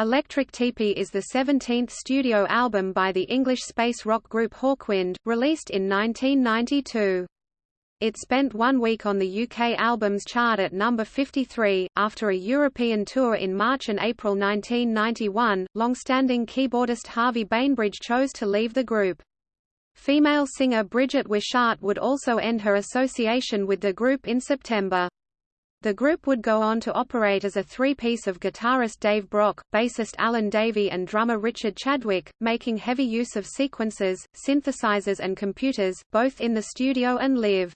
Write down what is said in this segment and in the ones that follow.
Electric Teepee is the 17th studio album by the English space rock group Hawkwind, released in 1992. It spent one week on the UK albums chart at number 53. After a European tour in March and April 1991, long-standing keyboardist Harvey Bainbridge chose to leave the group. Female singer Bridget Wishart would also end her association with the group in September. The group would go on to operate as a three-piece of guitarist Dave Brock, bassist Alan Davey and drummer Richard Chadwick, making heavy use of sequences, synthesizers and computers, both in the studio and live.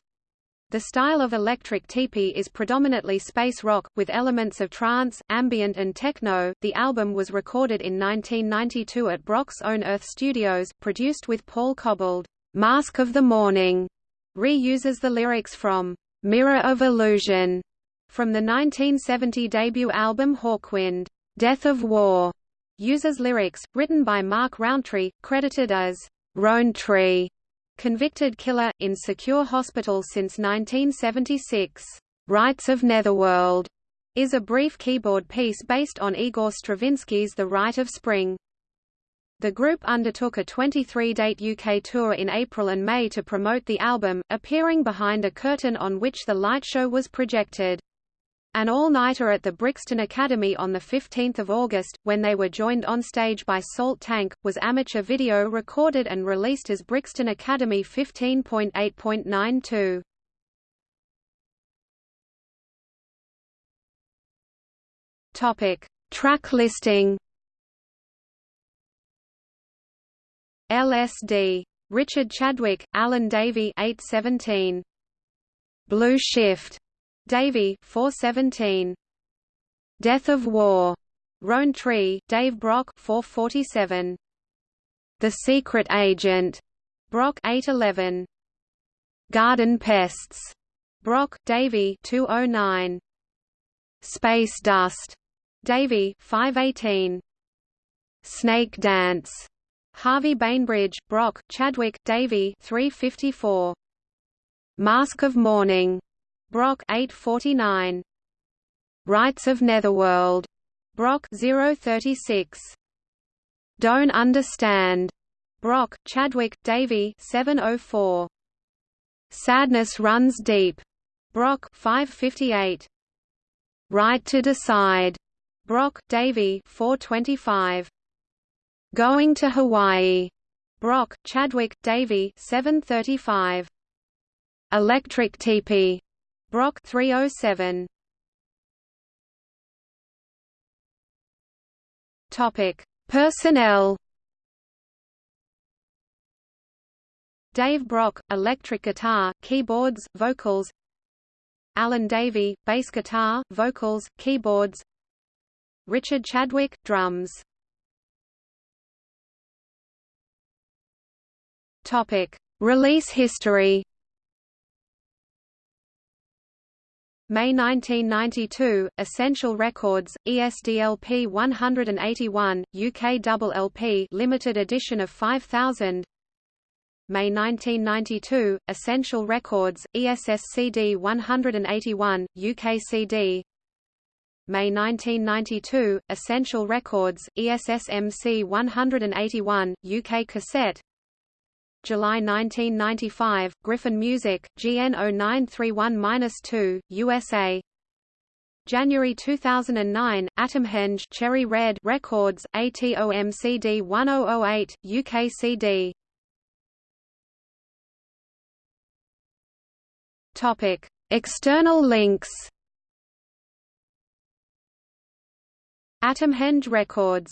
The style of electric teepee is predominantly space rock, with elements of trance, ambient and techno. The album was recorded in 1992 at Brock's own Earth Studios, produced with Paul Cobbold. Mask of the Morning reuses the lyrics from Mirror of Illusion from the 1970 debut album Hawkwind, Death of War, uses lyrics, written by Mark Rowntree, credited as Rowntree, convicted killer, in secure hospital since 1976. Rites of Netherworld is a brief keyboard piece based on Igor Stravinsky's The Rite of Spring. The group undertook a 23-date UK tour in April and May to promote the album, appearing behind a curtain on which the light show was projected. An all-nighter at the Brixton Academy on 15 August, when they were joined on stage by Salt Tank, was amateur video recorded and released as Brixton Academy 15.8.92. Topic: Track listing. LSD. Richard Chadwick, Alan Davey 817. Blue Shift. Davey 417 Death of War. Rowntree Dave Brock 447 The Secret Agent. Brock 811 Garden Pests. Brock Davey 209 Space Dust. Davey 518 Snake Dance. Harvey Bainbridge Brock Chadwick Davey 354 Mask of Morning Brock 849. Rites of Netherworld. Brock 036. Don't Understand. Brock, Chadwick, Davey 704. Sadness Runs Deep. Brock 558. Right to Decide. Brock, Davey 425. Going to Hawaii. Brock, Chadwick, Davey 735. Electric Teepee. Brock 307. Topic: Personnel. Dave Brock, electric guitar, keyboards, vocals. Alan Davey, bass guitar, vocals, keyboards. Richard Chadwick, drums. Topic: Release history. May 1992, Essential Records, ESDLP 181, UK double LP limited edition of 5000 May 1992, Essential Records, ESSCD 181, UK CD May 1992, Essential Records, ESSMC 181, UK cassette July 1995, Griffin Music, GN 0931-2, USA January 2009, Atomhenge Cherry Red Records, ATOM ATOMCD 1008, UK CD Topic. External links. Atomhenge Records